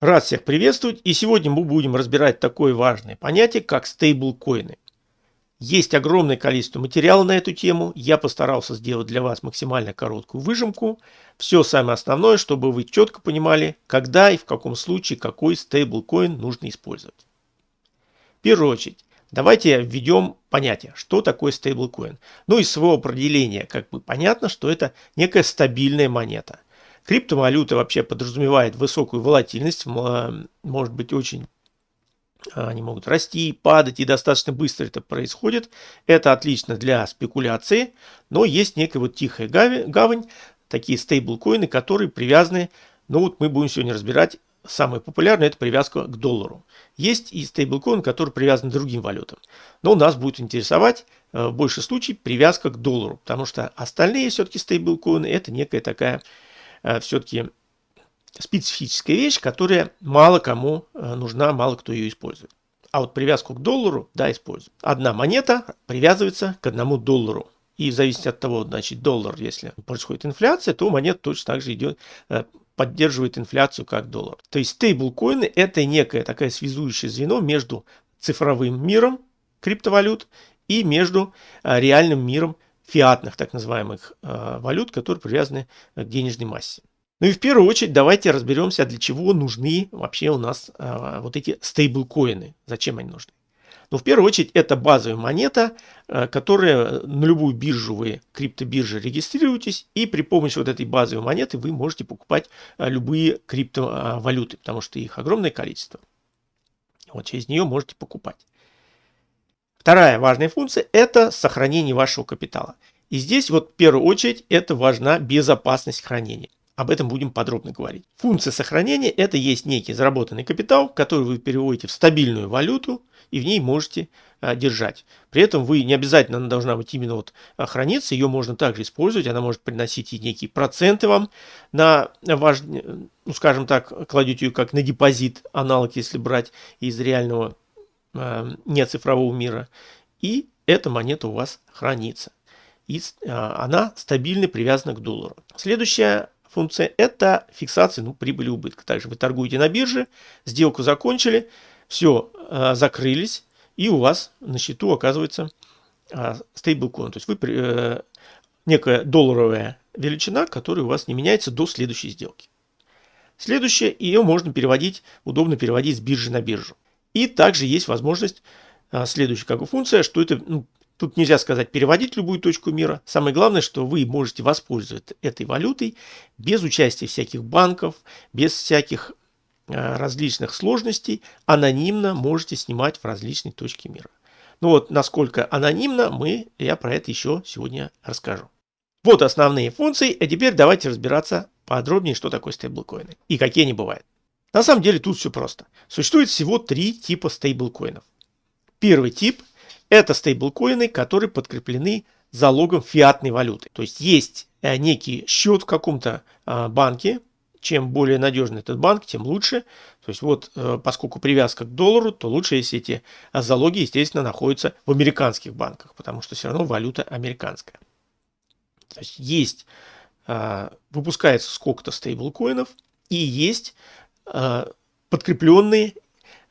Рад всех приветствовать и сегодня мы будем разбирать такое важное понятие, как стейблкоины. Есть огромное количество материала на эту тему, я постарался сделать для вас максимально короткую выжимку. Все самое основное, чтобы вы четко понимали, когда и в каком случае какой стейблкоин нужно использовать. В первую очередь, давайте введем понятие, что такое стейблкоин. Ну из своего определения как бы понятно, что это некая стабильная монета – Криптовалюта вообще подразумевает высокую волатильность, может быть очень они могут расти, падать, и достаточно быстро это происходит. Это отлично для спекуляции, но есть некая вот тихая гавань, такие стейблкоины, которые привязаны, ну вот мы будем сегодня разбирать, самое популярное это привязка к доллару. Есть и стейблкоин, который привязан к другим валютам. Но нас будет интересовать э, в большей случае привязка к доллару, потому что остальные все-таки стейблкоины это некая такая все-таки специфическая вещь, которая мало кому э, нужна, мало кто ее использует. А вот привязку к доллару, да, используют. Одна монета привязывается к одному доллару. И в зависимости от того, значит, доллар, если происходит инфляция, то монета точно так же идет, э, поддерживает инфляцию как доллар. То есть стейблкоины это некое такое связующее звено между цифровым миром криптовалют и между реальным миром фиатных так называемых э, валют, которые привязаны к денежной массе. Ну и в первую очередь давайте разберемся, для чего нужны вообще у нас э, вот эти стейблкоины, зачем они нужны. Ну в первую очередь это базовая монета, э, которая на любую биржу вы, криптобирже регистрируетесь, и при помощи вот этой базовой монеты вы можете покупать любые криптовалюты, потому что их огромное количество. Вот через нее можете покупать. Вторая важная функция – это сохранение вашего капитала. И здесь вот в первую очередь это важна безопасность хранения. Об этом будем подробно говорить. Функция сохранения – это есть некий заработанный капитал, который вы переводите в стабильную валюту и в ней можете а, держать. При этом вы не обязательно она должна быть именно вот а, храниться, ее можно также использовать, она может приносить и некие проценты вам на ваш, ну скажем так, кладете ее как на депозит, аналог если брать из реального не цифрового мира. И эта монета у вас хранится. И э, она стабильно привязана к доллару. Следующая функция это фиксация ну, прибыли убытка. Также вы торгуете на бирже, сделку закончили, все, э, закрылись, и у вас на счету оказывается стейблкоин. То есть вы некая долларовая величина, которая у вас не меняется до следующей сделки. Следующее, ее можно переводить, удобно переводить с биржи на биржу. И также есть возможность, а, следующая как бы функция, что это, ну, тут нельзя сказать переводить любую точку мира. Самое главное, что вы можете воспользоваться этой валютой без участия всяких банков, без всяких а, различных сложностей, анонимно можете снимать в различные точки мира. Ну вот, насколько анонимно, мы, я про это еще сегодня расскажу. Вот основные функции, а теперь давайте разбираться подробнее, что такое стейблкоины и какие они бывают. На самом деле тут все просто. Существует всего три типа стейблкоинов. Первый тип – это стейблкоины, которые подкреплены залогом фиатной валюты. То есть есть э, некий счет в каком-то а, банке, чем более надежный этот банк, тем лучше. То есть вот, э, поскольку привязка к доллару, то лучше, если эти залоги, естественно, находятся в американских банках, потому что все равно валюта американская. То есть есть, а, выпускается сколько-то стейблкоинов, и есть подкрепленные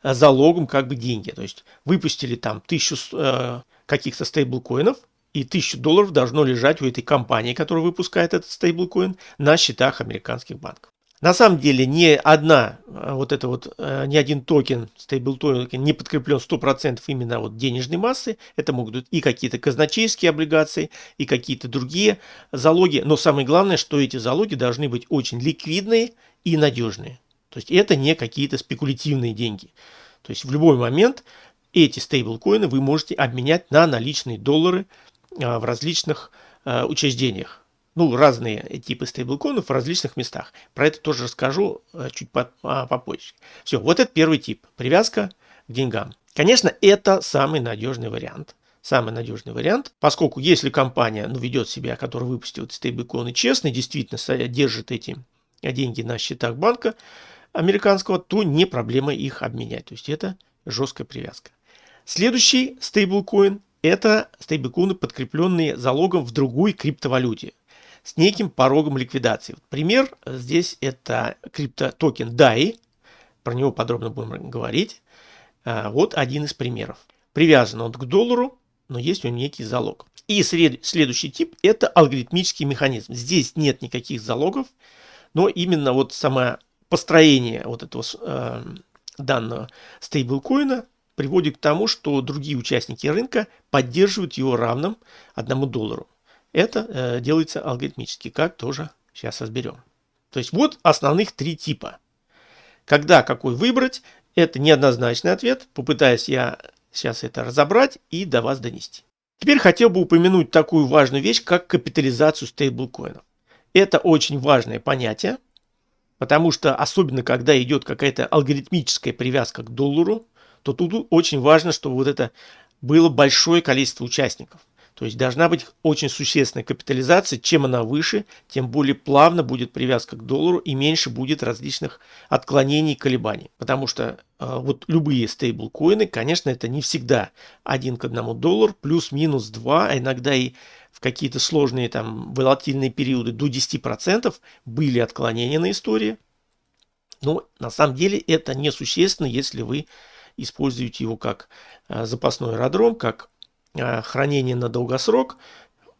э, залогом как бы деньги. То есть выпустили там тысячу э, каких-то стейблкоинов, и тысячу долларов должно лежать у этой компании, которая выпускает этот стейблкоин, на счетах американских банков. На самом деле ни одна, вот это вот, ни один токен, стейблтокен не подкреплен 100% именно вот денежной массы. Это могут быть и какие-то казначейские облигации, и какие-то другие залоги. Но самое главное, что эти залоги должны быть очень ликвидные и надежные. То есть это не какие-то спекулятивные деньги. То есть в любой момент эти стейблкоины вы можете обменять на наличные доллары а, в различных а, учреждениях. Ну, разные типы стейблкоинов в различных местах. Про это тоже расскажу а, чуть попозже. Все, вот это первый тип. Привязка к деньгам. Конечно, это самый надежный вариант. Самый надежный вариант, поскольку если компания ну, ведет себя, которая выпустила стейблкоины честно, действительно держит эти деньги на счетах банка, американского, то не проблема их обменять. То есть это жесткая привязка. Следующий стейблкоин – это стейблкоины, подкрепленные залогом в другой криптовалюте с неким порогом ликвидации. Пример здесь это криптотокен DAI. про него подробно будем говорить. А, вот один из примеров. Привязан он к доллару, но есть у него некий залог. И следующий тип – это алгоритмический механизм. Здесь нет никаких залогов, но именно вот самое построение вот этого э, данного стейблкоина приводит к тому, что другие участники рынка поддерживают его равным одному доллару. Это э, делается алгоритмически, как тоже сейчас разберем. То есть вот основных три типа. Когда какой выбрать, это неоднозначный ответ. Попытаюсь я сейчас это разобрать и до вас донести. Теперь хотел бы упомянуть такую важную вещь, как капитализацию стейблкоинов. Это очень важное понятие, потому что особенно когда идет какая-то алгоритмическая привязка к доллару, то тут очень важно, чтобы вот это было большое количество участников. То есть должна быть очень существенная капитализация. Чем она выше, тем более плавно будет привязка к доллару и меньше будет различных отклонений и колебаний. Потому что э, вот любые стейблкоины, конечно, это не всегда один к одному доллар, плюс-минус 2, а иногда и в какие-то сложные там волатильные периоды до 10% были отклонения на истории. Но на самом деле это несущественно, если вы используете его как э, запасной аэродром, как Э, хранение на долгосрок,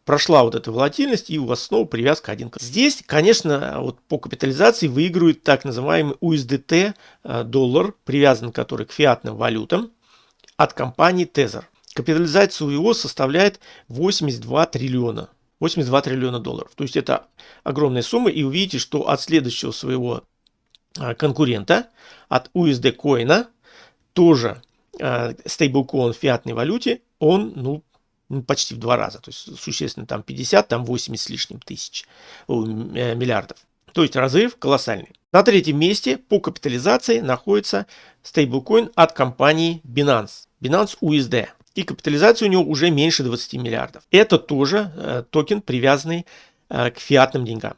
прошла вот эта волатильность, и у вас снова привязка один к Здесь, конечно, вот по капитализации выигрывает так называемый USDT э, доллар, привязан который к фиатным валютам от компании Tether. Капитализация его составляет 82 триллиона. 82 триллиона долларов. То есть это огромная сумма. И увидите, что от следующего своего э, конкурента, от USD коина, тоже стейблкоин в фиатной валюте, он, ну, ну, почти в два раза, то есть существенно там 50, там 80 с лишним тысяч, о, э, миллиардов. То есть разрыв колоссальный. На третьем месте по капитализации находится стейблкоин от компании Binance, Binance USD. И капитализация у него уже меньше 20 миллиардов. Это тоже э, токен, привязанный э, к фиатным деньгам.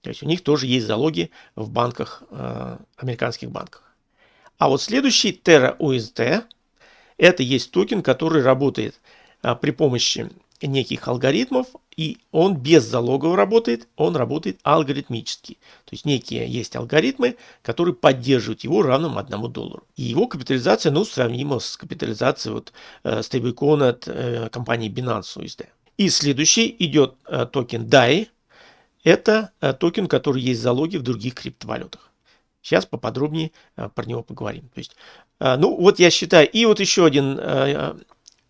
То есть у них тоже есть залоги в банках, э, американских банках. А вот следующий Terra USD это есть токен, который работает а, при помощи неких алгоритмов, и он без залогов работает, он работает алгоритмически. То есть некие есть алгоритмы, которые поддерживают его равным 1 доллару. И его капитализация, ну, сравнима с капитализацией вот, э, стейблкоина от э, компании Binance USD. И следующий идет э, токен DAI. Это э, токен, который есть залоги в других криптовалютах. Сейчас поподробнее э, про него поговорим. То есть, э, ну вот я считаю, и вот еще один э,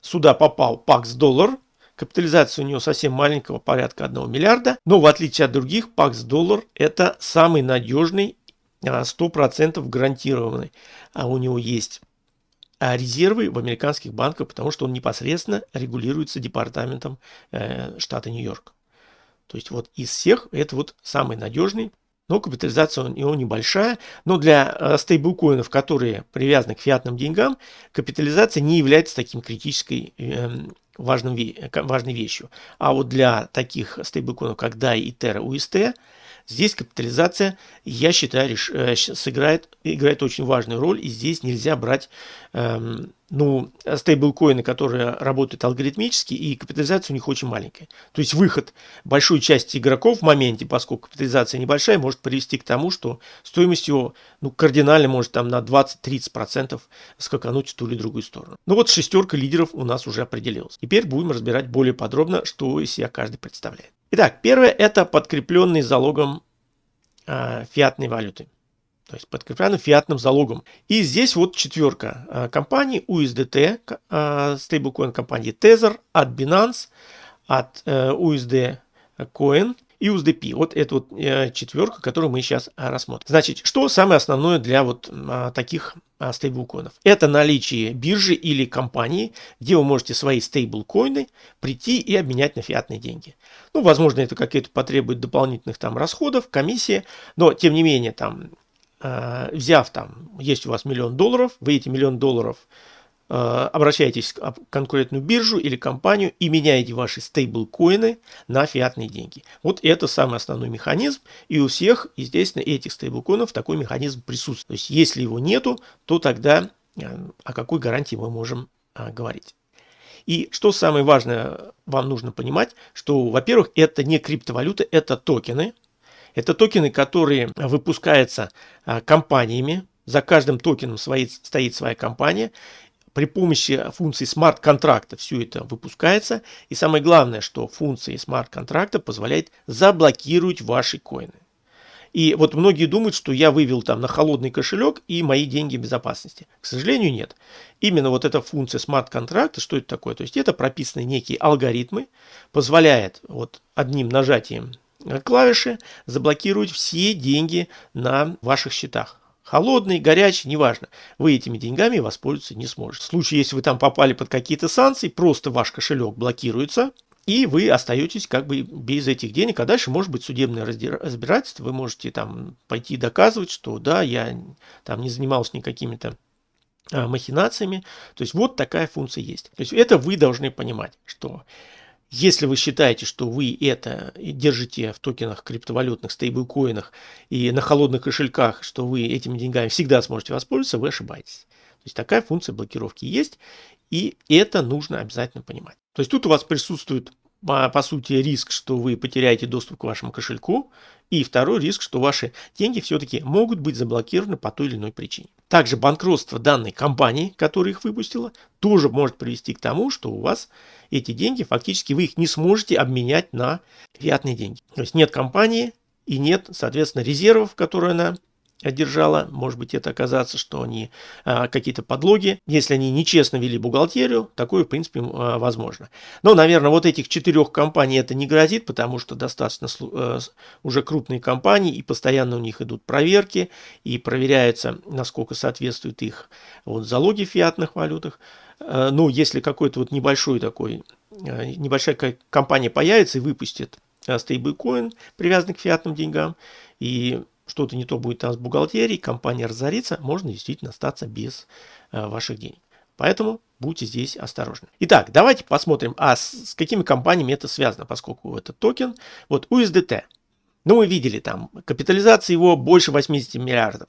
сюда попал PAX доллар. Капитализация у него совсем маленького, порядка 1 миллиарда. Но в отличие от других, PAX доллар это самый надежный, 100% гарантированный. А у него есть резервы в американских банках, потому что он непосредственно регулируется департаментом штата Нью-Йорк. То есть вот из всех это вот самый надежный но капитализация у него небольшая. Но для э, стейблкоинов, которые привязаны к фиатным деньгам, капитализация не является таким критической эм, важным, важной вещью. А вот для таких стейблкоинов, как DAI и Terra UST, здесь капитализация, я считаю, э, сыграет, играет очень важную роль. И здесь нельзя брать эм, ну, стейблкоины, которые работают алгоритмически, и капитализация у них очень маленькая. То есть выход большой части игроков в моменте, поскольку капитализация небольшая, может привести к тому, что стоимость его ну, кардинально может там на 20-30% скакануть в ту или другую сторону. Ну вот шестерка лидеров у нас уже определилась. Теперь будем разбирать более подробно, что из себя каждый представляет. Итак, первое это подкрепленный залогом э, фиатной валюты то есть подкреплено фиатным залогом. И здесь вот четверка а, компаний USDT, а, стейблкоин компании Tether, от Binance, от э, USD Coin и USDP. Вот это вот э, четверка, которую мы сейчас рассмотрим. Значит, что самое основное для вот а, таких стейблкоинов? Это наличие биржи или компании, где вы можете свои стейблкоины прийти и обменять на фиатные деньги. Ну, возможно, это какие-то потребует дополнительных там расходов, комиссии, но тем не менее там Э, взяв там, есть у вас миллион долларов, вы эти миллион долларов э, обращаетесь в конкурентную биржу или компанию и меняете ваши стейблкоины на фиатные деньги. Вот это самый основной механизм, и у всех, естественно, этих стейблкоинов такой механизм присутствует. То есть, если его нету, то тогда э, о какой гарантии мы можем говорить. И что самое важное вам нужно понимать, что, во-первых, это не криптовалюта, это токены, это токены, которые выпускаются а, компаниями, За каждым токеном стоит своя компания. При помощи функции смарт-контракта все это выпускается. И самое главное, что функция смарт-контракта позволяет заблокировать ваши коины. И вот многие думают, что я вывел там на холодный кошелек и мои деньги в безопасности. К сожалению, нет. Именно вот эта функция смарт-контракта, что это такое? То есть это прописаны некие алгоритмы, позволяет вот одним нажатием клавиши заблокировать все деньги на ваших счетах. Холодный, горячий, неважно. Вы этими деньгами воспользоваться не сможете. В случае, если вы там попали под какие-то санкции, просто ваш кошелек блокируется, и вы остаетесь как бы без этих денег, а дальше может быть судебное разбирательство, вы можете там пойти доказывать, что да, я там не занимался никакими-то а, махинациями. То есть вот такая функция есть. То есть это вы должны понимать, что если вы считаете, что вы это держите в токенах, криптовалютных, стейблкоинах и на холодных кошельках, что вы этими деньгами всегда сможете воспользоваться, вы ошибаетесь. То есть такая функция блокировки есть, и это нужно обязательно понимать. То есть тут у вас присутствует по сути риск, что вы потеряете доступ к вашему кошельку, и второй риск, что ваши деньги все-таки могут быть заблокированы по той или иной причине. Также банкротство данной компании, которая их выпустила, тоже может привести к тому, что у вас эти деньги, фактически вы их не сможете обменять на фиатные деньги. То есть нет компании и нет, соответственно, резервов, которые она одержала, может быть это оказаться, что они а, какие-то подлоги, если они нечестно вели бухгалтерию, такое в принципе а, возможно. Но, наверное, вот этих четырех компаний это не грозит, потому что достаточно а, уже крупные компании и постоянно у них идут проверки и проверяется, насколько соответствуют их вот, залоги в фиатных валютах. А, ну, если какой-то вот небольшой такой, а, небольшая компания появится и выпустит стейблкоин, привязанный к фиатным деньгам, и что-то не то будет там с бухгалтерией, компания разорится, можно действительно остаться без э, ваших денег. Поэтому будьте здесь осторожны. Итак, давайте посмотрим, а с, с какими компаниями это связано, поскольку это токен. Вот USDT. Ну, мы видели там, капитализация его больше 80 миллиардов.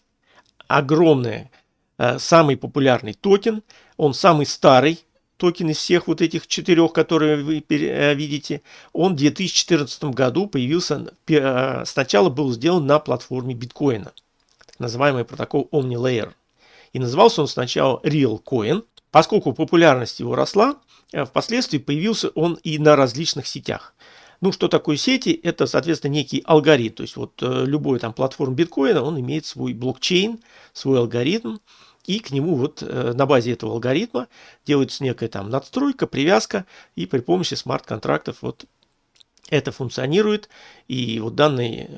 Огромный, э, самый популярный токен. Он самый старый токен из всех вот этих четырех, которые вы э, видите, он в 2014 году появился, э, сначала был сделан на платформе биткоина, так называемый протокол OmniLayer. И назывался он сначала RealCoin. Поскольку популярность его росла, э, впоследствии появился он и на различных сетях. Ну, что такое сети? Это, соответственно, некий алгоритм. То есть, вот любой там платформ биткоина, он имеет свой блокчейн, свой алгоритм, и к нему вот э, на базе этого алгоритма делается некая там надстройка, привязка, и при помощи смарт-контрактов вот это функционирует. И вот данный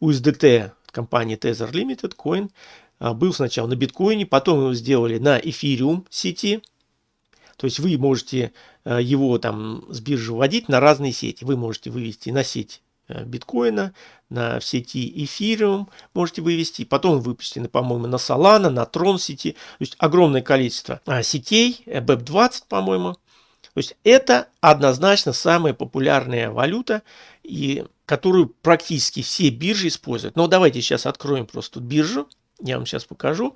USDT компании Tether Limited Coin а, был сначала на биткоине, потом его сделали на эфириум сети. То есть вы можете э, его там с биржи вводить на разные сети. Вы можете вывести на сеть Э, биткоина, на сети эфириум можете вывести. Потом выпущены, по-моему, на Solana, на Tron сети. То есть огромное количество а, сетей, BEP20, э, по-моему. То есть это однозначно самая популярная валюта, и, которую практически все биржи используют. Но давайте сейчас откроем просто биржу. Я вам сейчас покажу.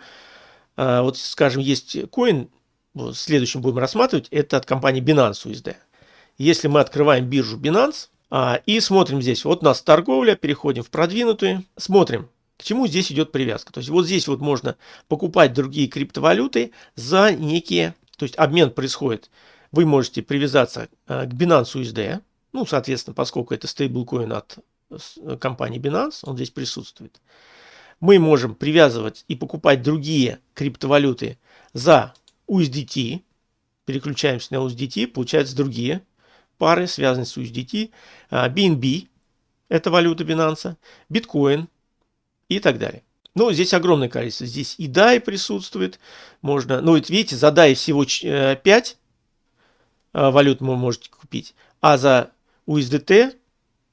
А, вот, скажем, есть коин, вот, следующем будем рассматривать, это от компании Binance USD. Если мы открываем биржу Binance, и смотрим здесь. Вот у нас торговля, переходим в продвинутую. Смотрим, к чему здесь идет привязка. То есть вот здесь вот можно покупать другие криптовалюты за некие, то есть обмен происходит. Вы можете привязаться а, к Binance USD, ну, соответственно, поскольку это стейблкоин от компании Binance, он здесь присутствует. Мы можем привязывать и покупать другие криптовалюты за USDT, переключаемся на USDT, получаются другие пары, связанные с USDT, BNB, а, это валюта Binance, биткоин и так далее. Ну, здесь огромное количество. Здесь и DAI присутствует. Можно, ну, вот видите, за DAI всего 5 э, а, валют вы можете купить. А за USDT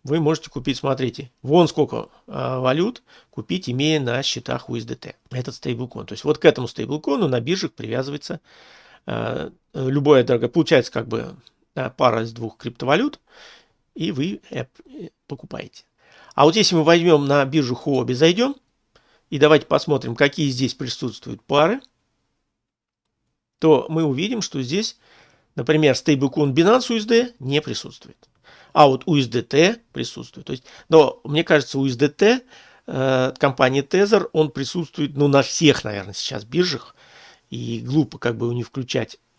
вы можете купить, смотрите, вон сколько а, валют купить, имея на счетах USDT. Этот стейблкон. То есть вот к этому стейблкону на биржах привязывается любое дорогое. Получается как бы пара из двух криптовалют, и вы э, покупаете. А вот если мы возьмем на биржу Huobi, зайдем, и давайте посмотрим, какие здесь присутствуют пары, то мы увидим, что здесь, например, стейблкоин Binance USD не присутствует. А вот USDT присутствует. То есть, но мне кажется, USDT от компании Tether, он присутствует ну, на всех, наверное, сейчас биржах. И глупо как бы не включать Э,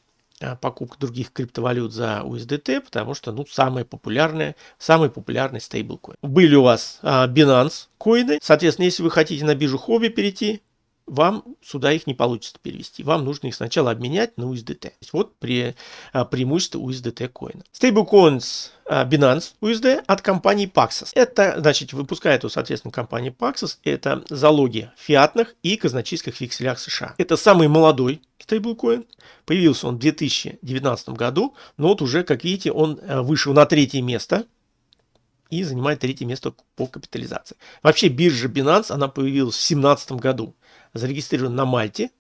покупка других криптовалют за USDT, потому что, ну, самая популярная, самый популярный стейблкоин. Были у вас а, Binance коины, соответственно, если вы хотите на биржу хобби перейти, вам сюда их не получится перевести. Вам нужно их сначала обменять на USDT. Вот при, а, преимущество USDT коина. Stablecoins а, Binance USD от компании Paxos. Это, значит, выпускает, соответственно, компания Paxos. Это залоги фиатных и казначейских векселях США. Это самый молодой стейблкоин. Появился он в 2019 году, но вот уже, как видите, он а, вышел на третье место и занимает третье место по капитализации. Вообще биржа Binance, она появилась в 2017 году зарегистрирован на Мальте.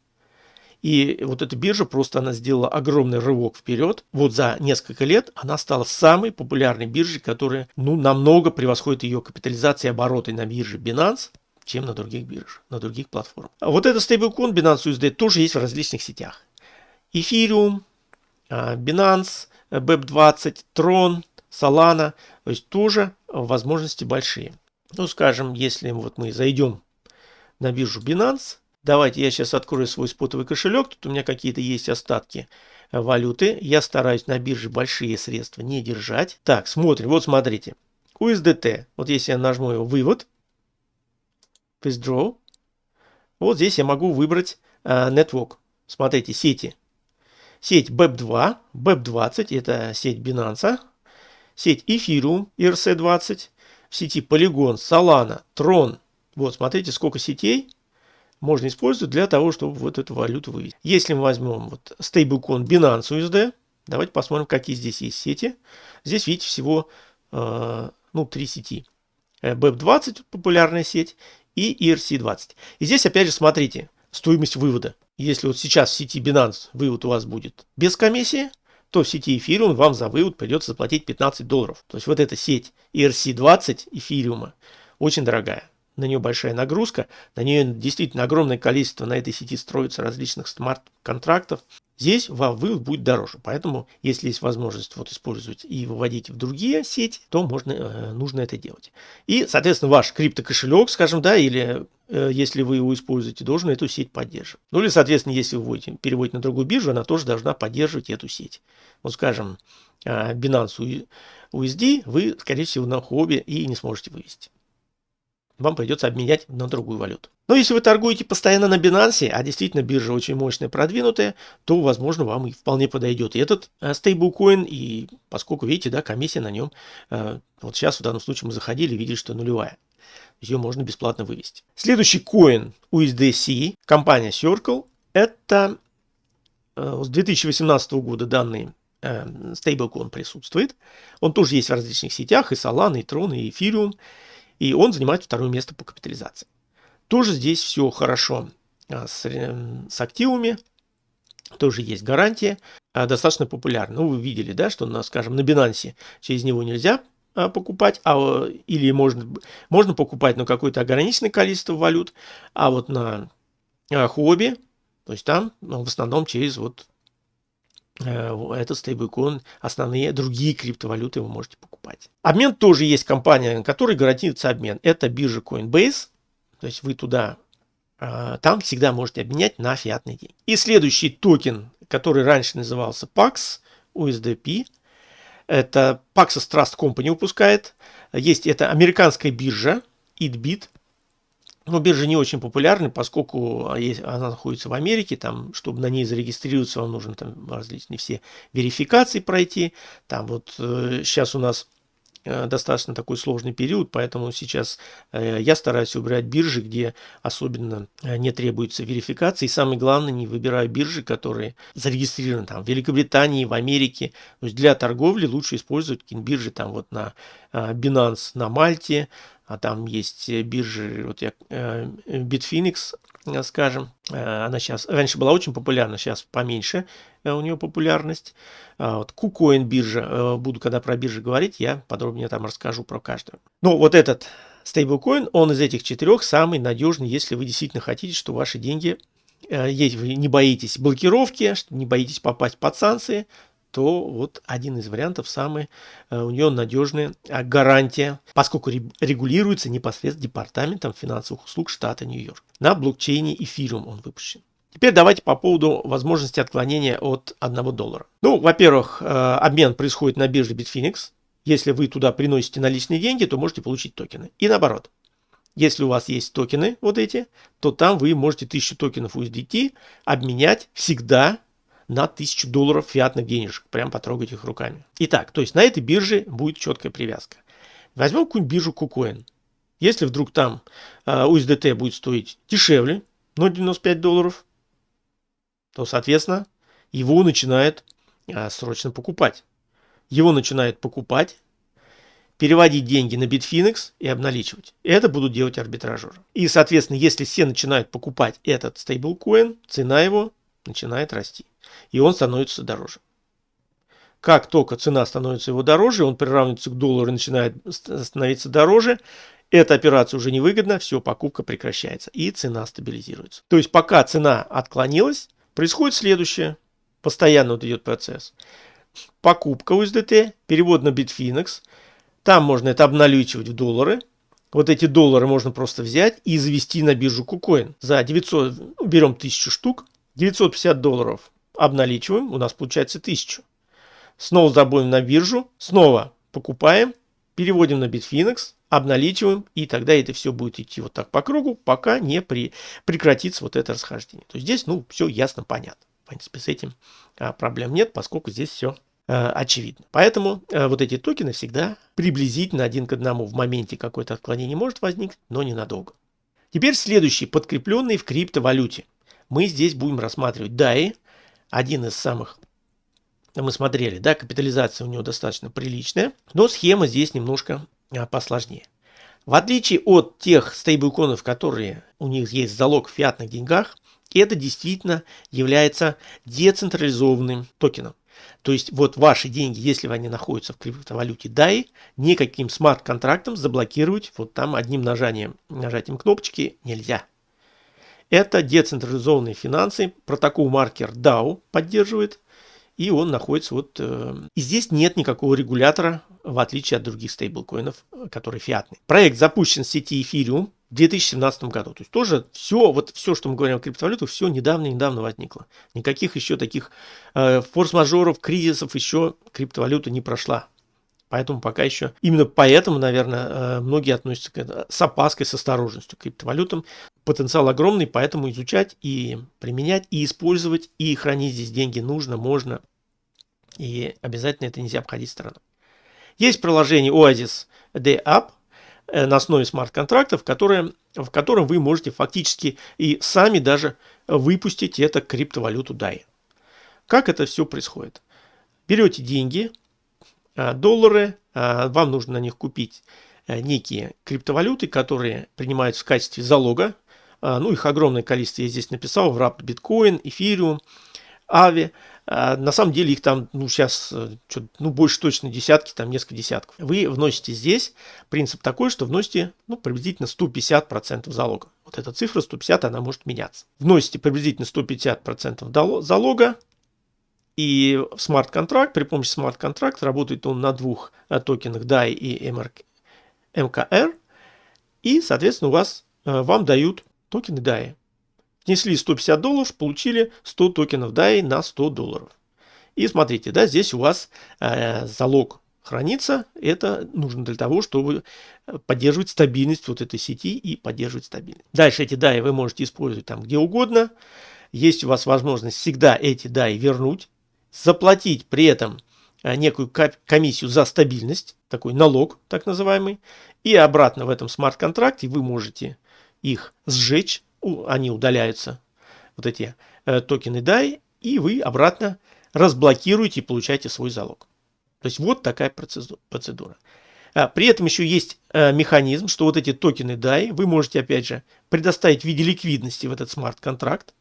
И вот эта биржа просто она сделала огромный рывок вперед. Вот за несколько лет она стала самой популярной биржей, которая ну, намного превосходит ее капитализацией обороты на бирже Binance, чем на других биржах, на других платформах. А вот этот стейблкоин Binance USD тоже есть в различных сетях. Ethereum, а, Binance, BEP20, Tron, Solana. То есть тоже возможности большие. Ну, скажем, если вот мы зайдем на биржу Binance, Давайте я сейчас открою свой спотовый кошелек. Тут у меня какие-то есть остатки э, валюты. Я стараюсь на бирже большие средства не держать. Так, смотрим. Вот смотрите. USDT. Вот если я нажму его вывод. Withdraw. Вот здесь я могу выбрать uh, Network. Смотрите, сети. Сеть BEP2, BEP20, это сеть Binance. Сеть Ethereum, ERC20. В сети Polygon, Solana, Tron. Вот, смотрите, сколько сетей можно использовать для того, чтобы вот эту валюту вывести. Если мы возьмем вот стейблкоин Binance USD, давайте посмотрим, какие здесь есть сети. Здесь, видите, всего э, ну, три сети. BEP20 э, популярная сеть и ERC20. И здесь опять же смотрите, стоимость вывода. Если вот сейчас в сети Binance вывод у вас будет без комиссии, то в сети Ethereum вам за вывод придется заплатить 15 долларов. То есть вот эта сеть ERC20 эфириума очень дорогая на нее большая нагрузка, на нее действительно огромное количество на этой сети строится различных смарт-контрактов. Здесь вывод будет дороже. Поэтому, если есть возможность вот использовать и выводить в другие сети, то можно, э, нужно это делать. И, соответственно, ваш криптокошелек, скажем, да, или э, если вы его используете, должен эту сеть поддерживать. Ну или, соответственно, если вы вводите, переводите на другую биржу, она тоже должна поддерживать эту сеть. Вот, скажем, э, Binance USD вы, скорее всего, на хобби и не сможете вывести вам придется обменять на другую валюту. Но если вы торгуете постоянно на Binance, а действительно биржа очень мощная, продвинутая, то, возможно, вам и вполне подойдет и этот э, стейблкоин, и поскольку, видите, да, комиссия на нем, э, вот сейчас в данном случае мы заходили, видели, что нулевая. Ее можно бесплатно вывести. Следующий коин USDC, компания Circle, это э, с 2018 года данный стейблкоин присутствует. Он тоже есть в различных сетях, и Solana, и Tron, и Ethereum. И он занимает второе место по капитализации. Тоже здесь все хорошо а, с, с активами. Тоже есть гарантия. А, достаточно популярно. Ну, вы видели, да, что, на, скажем, на Binance через него нельзя а, покупать, а, или можно, можно покупать, но какое-то ограниченное количество валют, а вот на хобби, то есть там ну, в основном через вот Э, этот стейблкоин, основные другие криптовалюты вы можете покупать. Обмен тоже есть компания, которой гарантируется обмен. Это биржа Coinbase. То есть вы туда, э, там всегда можете обменять на фиатный день. И следующий токен, который раньше назывался PAX, USDP, это Paxos Trust Company выпускает. Есть это американская биржа, EatBit. Но биржа не очень популярна, поскольку она находится в Америке, там, чтобы на ней зарегистрироваться, вам нужно там различные все верификации пройти. Там вот э, сейчас у нас э, достаточно такой сложный период, поэтому сейчас э, я стараюсь выбирать биржи, где особенно э, не требуется верификации. И самое главное, не выбираю биржи, которые зарегистрированы там в Великобритании, в Америке. То есть для торговли лучше использовать какие-нибудь биржи там вот на э, Binance на Мальте, а там есть э, биржи, вот я, э, Bitfinex, э, скажем, она сейчас, раньше была очень популярна, сейчас поменьше у нее популярность. А вот KuCoin биржа, буду когда про биржи говорить, я подробнее там расскажу про каждую. Ну, вот этот стейблкоин, он из этих четырех самый надежный, если вы действительно хотите, что ваши деньги, если вы не боитесь блокировки, не боитесь попасть под санкции, то вот один из вариантов самый, э, у нее надежная а, гарантия, поскольку регулируется непосредственно департаментом финансовых услуг штата Нью-Йорк. На блокчейне Ethereum он выпущен. Теперь давайте по поводу возможности отклонения от 1 доллара. Ну, во-первых, э, обмен происходит на бирже Bitfinex. Если вы туда приносите наличные деньги, то можете получить токены. И наоборот. Если у вас есть токены вот эти, то там вы можете 1000 токенов USDT обменять всегда на 1000 долларов фиатных денежек. Прям потрогать их руками. Итак, то есть на этой бирже будет четкая привязка. Возьмем какую-нибудь биржу KuCoin. Если вдруг там USDT э, будет стоить дешевле 0,95 долларов, то, соответственно, его начинает э, срочно покупать. Его начинают покупать переводить деньги на Bitfinex и обналичивать. Это будут делать арбитражеры. И, соответственно, если все начинают покупать этот стейблкоин, цена его начинает расти. И он становится дороже. Как только цена становится его дороже, он приравнивается к доллару и начинает становиться дороже, эта операция уже невыгодна, все, покупка прекращается и цена стабилизируется. То есть пока цена отклонилась, происходит следующее. Постоянно вот идет процесс. Покупка USDT, перевод на Bitfinex – там можно это обналичивать в доллары. Вот эти доллары можно просто взять и завести на биржу KuCoin. За 900, ну, берем 1000 штук, 950 долларов обналичиваем, у нас получается 1000. Снова забудем на биржу, снова покупаем, переводим на Bitfinex, обналичиваем, и тогда это все будет идти вот так по кругу, пока не при, прекратится вот это расхождение. То есть здесь, ну, все ясно, понятно. В принципе, с этим а, проблем нет, поскольку здесь все Э, очевидно. Поэтому э, вот эти токены всегда приблизительно один к одному. В моменте какое-то отклонение может возникнуть, но ненадолго. Теперь следующий, подкрепленный в криптовалюте. Мы здесь будем рассматривать DAI, один из самых мы смотрели, да, капитализация у него достаточно приличная, но схема здесь немножко а, посложнее. В отличие от тех стейблконов, которые у них есть залог в фиатных деньгах, это действительно является децентрализованным токеном. То есть вот ваши деньги, если они находятся в криптовалюте DAI, никаким смарт-контрактом заблокировать вот там одним нажанием, нажатием кнопочки нельзя. Это децентрализованные финансы, протокол маркер DAO поддерживает, и он находится вот... Э, и здесь нет никакого регулятора, в отличие от других стейблкоинов, которые фиатные. Проект запущен в сети Ethereum, в 2017 году. То есть тоже все, вот все, что мы говорим о криптовалютах, все недавно-недавно возникло. Никаких еще таких э, форс-мажоров, кризисов еще криптовалюта не прошла. Поэтому пока еще, именно поэтому, наверное, э, многие относятся к, с опаской, с осторожностью к криптовалютам. Потенциал огромный, поэтому изучать и применять, и использовать, и хранить здесь деньги нужно, можно. И обязательно это нельзя обходить стороной. Есть приложение Oasis Day App, Э, на основе смарт-контрактов, в котором вы можете фактически и сами даже выпустить это криптовалюту DAI. Как это все происходит? Берете деньги, доллары, э, вам нужно на них купить некие криптовалюты, которые принимаются в качестве залога. Ну, их огромное количество я здесь написал. В RAP биткоин, эфириум, ави. На самом деле их там, ну, сейчас, э, ну, больше точно десятки, там несколько десятков. Вы вносите здесь, принцип такой, что вносите, ну, приблизительно 150% залога. Вот эта цифра 150, она может меняться. Вносите приблизительно 150% залога, и смарт-контракт, при помощи смарт-контракта, работает он на двух э, токенах DAI и MKR, и, соответственно, у вас, э, вам дают токены DAI. Внесли 150 долларов, получили 100 токенов DAI на 100 долларов. И смотрите, да, здесь у вас э, залог хранится. Это нужно для того, чтобы поддерживать стабильность вот этой сети и поддерживать стабильность. Дальше эти DAI вы можете использовать там где угодно. Есть у вас возможность всегда эти DAI вернуть, заплатить при этом э, некую комиссию за стабильность, такой налог так называемый, и обратно в этом смарт-контракте вы можете их сжечь, они удаляются, вот эти э, токены DAI, и вы обратно разблокируете и получаете свой залог. То есть вот такая процедура. А, при этом еще есть э, механизм, что вот эти токены DAI вы можете опять же предоставить в виде ликвидности в этот смарт-контракт.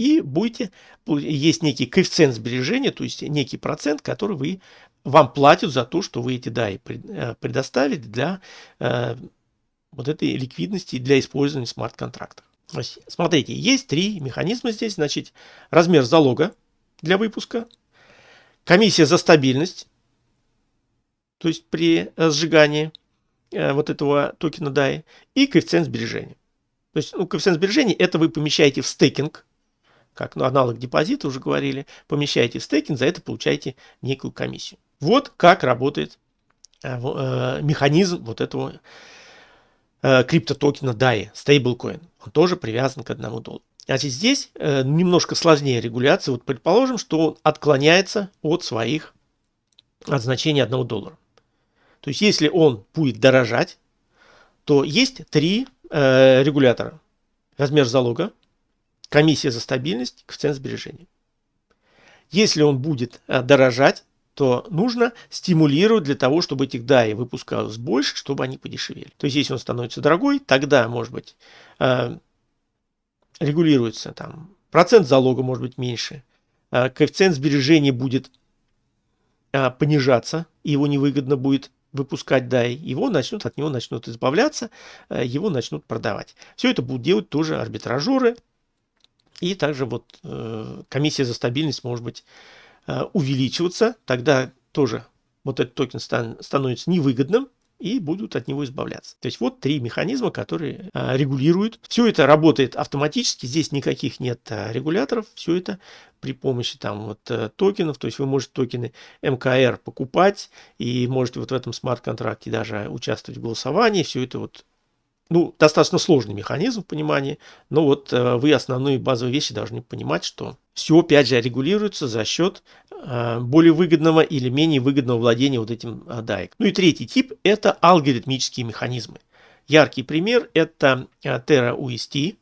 И будете, есть некий коэффициент сбережения, то есть некий процент, который вы, вам платят за то, что вы эти DAI э, предоставили для э, вот этой ликвидности для использования смарт-контрактов. Смотрите, есть три механизма здесь. Значит, размер залога для выпуска, комиссия за стабильность, то есть при сжигании э, вот этого токена DAI, и коэффициент сбережения. То есть ну, коэффициент сбережения это вы помещаете в стейкинг, как ну, аналог депозита уже говорили, помещаете в стейкинг, за это получаете некую комиссию. Вот как работает э, э, механизм вот этого э, криптотокена DAI, stablecoin. Он тоже привязан к одному доллару. Значит, здесь э, немножко сложнее регуляция. Вот предположим, что он отклоняется от своих, от значения 1 доллара. То есть, если он будет дорожать, то есть три э, регулятора. Размер залога, комиссия за стабильность, коэффициент сбережения. Если он будет э, дорожать, то нужно стимулировать для того, чтобы этих DAI выпускалось больше, чтобы они подешевели. То есть, если он становится дорогой, тогда, может быть, э, регулируется там процент залога может быть меньше, э, коэффициент сбережения будет понижаться, и его невыгодно будет выпускать DAI, его начнут, от него начнут избавляться, его начнут продавать. Все это будут делать тоже арбитражеры, и также вот э, комиссия за стабильность может быть э, увеличиваться, тогда тоже вот этот токен стан, становится невыгодным, и будут от него избавляться. То есть вот три механизма, которые а, регулируют. Все это работает автоматически, здесь никаких нет а, регуляторов, все это при помощи там вот а, токенов, то есть вы можете токены МКР покупать и можете вот в этом смарт-контракте даже участвовать в голосовании, все это вот ну, достаточно сложный механизм в понимании, но вот э, вы основные базовые вещи должны понимать, что все, опять же, регулируется за счет э, более выгодного или менее выгодного владения вот этим э, DAIC. Ну и третий тип – это алгоритмические механизмы. Яркий пример – это э, Terra UST.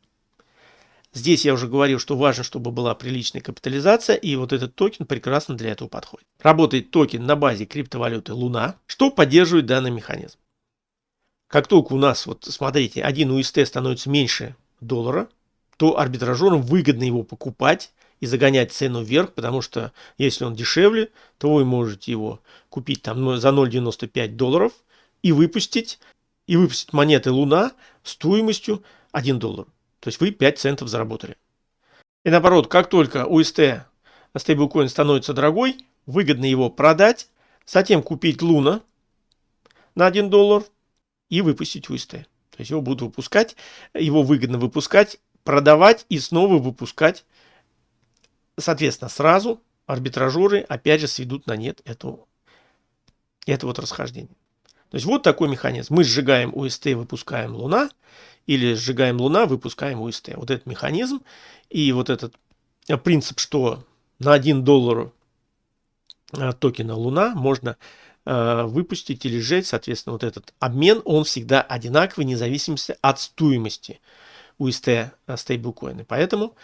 Здесь я уже говорил, что важно, чтобы была приличная капитализация, и вот этот токен прекрасно для этого подходит. Работает токен на базе криптовалюты Луна, что поддерживает данный механизм. Как только у нас, вот смотрите, один UST становится меньше доллара, то арбитражерам выгодно его покупать и загонять цену вверх, потому что если он дешевле, то вы можете его купить там за 0,95 долларов и выпустить, и выпустить монеты Луна стоимостью 1 доллар. То есть вы 5 центов заработали. И наоборот, как только UST стейблкоин становится дорогой, выгодно его продать, затем купить Луна на 1 доллар, и выпустить UST. То есть его будут выпускать, его выгодно выпускать, продавать и снова выпускать. Соответственно, сразу арбитражеры опять же сведут на нет эту, это вот расхождение. То есть вот такой механизм. Мы сжигаем UST, выпускаем Луна, или сжигаем Луна, выпускаем UST. Вот этот механизм и вот этот принцип, что на 1 доллар э, токена Луна можно выпустить или сжечь, соответственно, вот этот обмен, он всегда одинаковый, вне зависимости от стоимости UST стейблкоина. Поэтому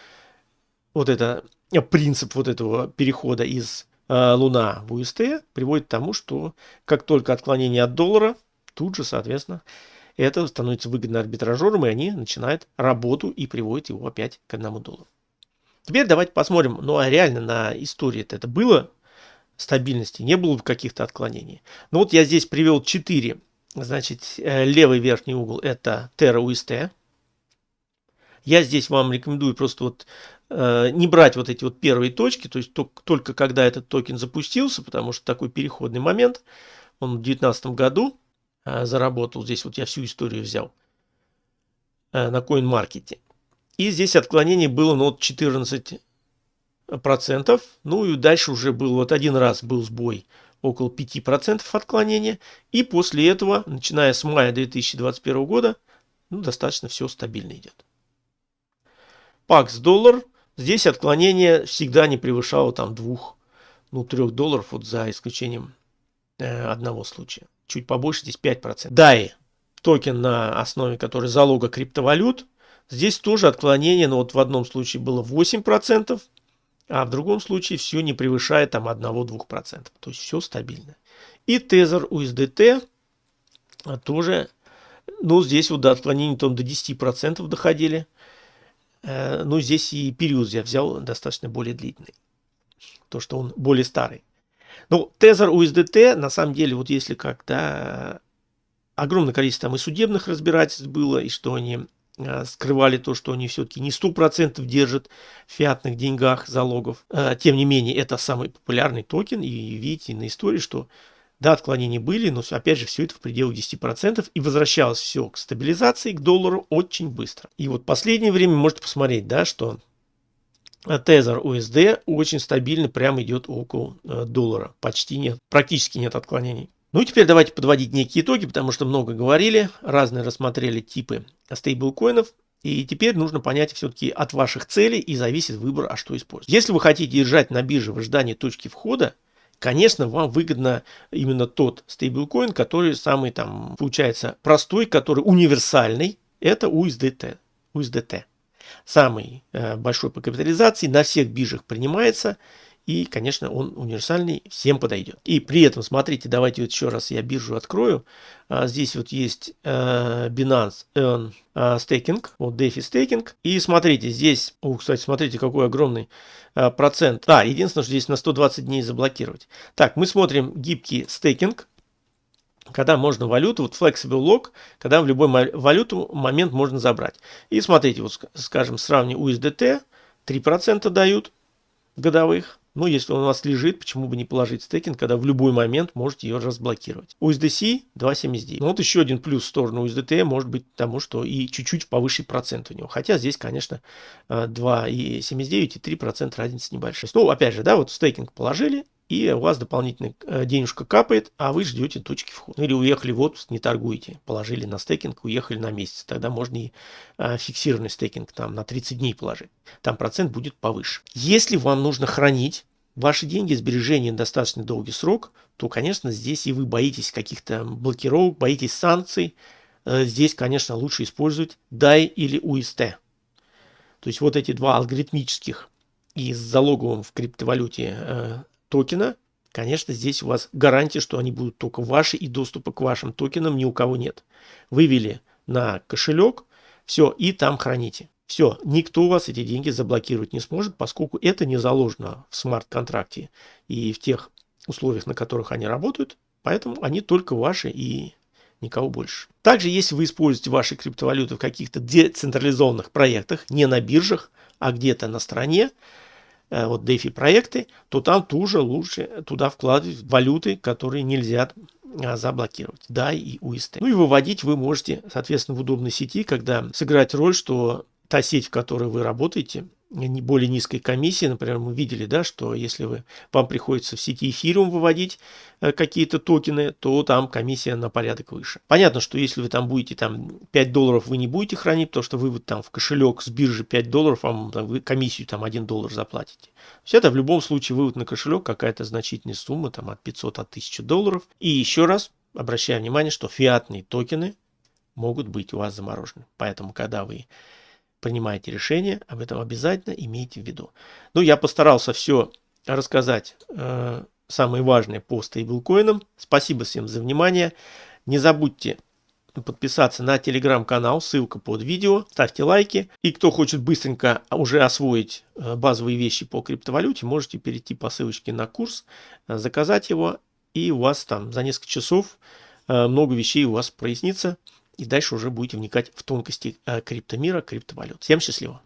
вот это э, принцип вот этого перехода из э, Луна в UST приводит к тому, что как только отклонение от доллара, тут же, соответственно, это становится выгодно арбитражерам, и они начинают работу и приводят его опять к одному доллару. Теперь давайте посмотрим, ну а реально на истории -то это было стабильности, не было каких-то отклонений. Но вот я здесь привел 4. Значит, э, левый верхний угол это Terra UST. Я здесь вам рекомендую просто вот э, не брать вот эти вот первые точки, то есть только, только когда этот токен запустился, потому что такой переходный момент. Он в 2019 году э, заработал. Здесь вот я всю историю взял э, на CoinMarket. И здесь отклонение было ну, вот 14 процентов. Ну и дальше уже был вот один раз был сбой около 5% отклонения. И после этого, начиная с мая 2021 года, ну, достаточно все стабильно идет. Пакс доллар. Здесь отклонение всегда не превышало там 2, ну 3 долларов, вот за исключением э, одного случая. Чуть побольше, здесь 5%. DAI, токен на основе который залога криптовалют. Здесь тоже отклонение, но вот в одном случае было 8%, а в другом случае все не превышает там 1-2%. То есть все стабильно. И тезер USDT тоже, ну здесь вот до отклонений там до 10% доходили. Э, ну здесь и период я взял достаточно более длительный. То, что он более старый. Ну, тезер USDT, на самом деле, вот если когда огромное количество там и судебных разбирательств было, и что они э, скрывали то, что они все-таки не 100% держат в фиатных деньгах залогов. Э, тем не менее, это самый популярный токен. И видите на истории, что да, отклонения были, но опять же все это в пределах 10% и возвращалось все к стабилизации, к доллару очень быстро. И вот последнее время можете посмотреть, да, что Тезер USD очень стабильно прямо идет около э, доллара. Почти нет, практически нет отклонений. Ну и теперь давайте подводить некие итоги, потому что много говорили, разные рассмотрели типы стейблкоинов. И теперь нужно понять все-таки от ваших целей и зависит выбор, а что использовать. Если вы хотите держать на бирже в ожидании точки входа, конечно, вам выгодно именно тот стейблкоин, который самый там, получается, простой, который универсальный, это USDT. USDT самый э, большой по капитализации, на всех биржах принимается. И, конечно, он универсальный, всем подойдет. И при этом, смотрите, давайте вот еще раз я биржу открою. А, здесь вот есть э, Binance Earn э, Staking, вот DeFi Staking. И смотрите, здесь, о, кстати, смотрите, какой огромный э, процент. А, единственное, что здесь на 120 дней заблокировать. Так, мы смотрим гибкий стейкинг когда можно валюту, вот flexible lock, когда в любой валюту момент можно забрать. И смотрите, вот скажем, сравним USDT, 3% дают годовых. Ну, если он у вас лежит, почему бы не положить стейкинг, когда в любой момент можете ее разблокировать. USDC 2.79. Ну, вот еще один плюс в сторону USDT может быть тому, что и чуть-чуть повыше процент у него. Хотя здесь, конечно, 2.79 и 3% разница небольшая. Ну, опять же, да, вот стейкинг положили, и у вас дополнительная э, денежка капает, а вы ждете точки входа. Или уехали в отпуск, не торгуете, положили на стейкинг, уехали на месяц. Тогда можно и э, фиксированный стейкинг там на 30 дней положить. Там процент будет повыше. Если вам нужно хранить ваши деньги, сбережения на достаточно долгий срок, то, конечно, здесь и вы боитесь каких-то блокировок, боитесь санкций. Э, здесь, конечно, лучше использовать DAI или UST. То есть вот эти два алгоритмических и с залоговым в криптовалюте токена, конечно, здесь у вас гарантия, что они будут только ваши и доступа к вашим токенам ни у кого нет. Вывели на кошелек, все, и там храните. Все, никто у вас эти деньги заблокировать не сможет, поскольку это не заложено в смарт-контракте и в тех условиях, на которых они работают, поэтому они только ваши и никого больше. Также, если вы используете ваши криптовалюты в каких-то децентрализованных проектах, не на биржах, а где-то на стороне, Э, вот DeFi проекты, то там тоже лучше туда вкладывать валюты, которые нельзя а, заблокировать. Да, и UST. Ну и выводить вы можете, соответственно, в удобной сети, когда сыграть роль, что та сеть, в которой вы работаете, более низкой комиссии. Например, мы видели, да, что если вы, вам приходится в сети эфириум выводить э, какие-то токены, то там комиссия на порядок выше. Понятно, что если вы там будете там 5 долларов, вы не будете хранить, потому что вы там в кошелек с биржи 5 долларов, вам там, вы комиссию там 1 доллар заплатите. То есть это в любом случае вывод на кошелек какая-то значительная сумма, там от 500 от 1000 долларов. И еще раз обращаю внимание, что фиатные токены могут быть у вас заморожены. Поэтому, когда вы принимаете решение, об этом обязательно имейте в виду. Ну, я постарался все рассказать, э, самое важное по стейблкоинам. Спасибо всем за внимание. Не забудьте подписаться на телеграм-канал, ссылка под видео, ставьте лайки. И кто хочет быстренько уже освоить э, базовые вещи по криптовалюте, можете перейти по ссылочке на курс, э, заказать его, и у вас там за несколько часов э, много вещей у вас прояснится и дальше уже будете вникать в тонкости э, криптомира, криптовалют. Всем счастливо!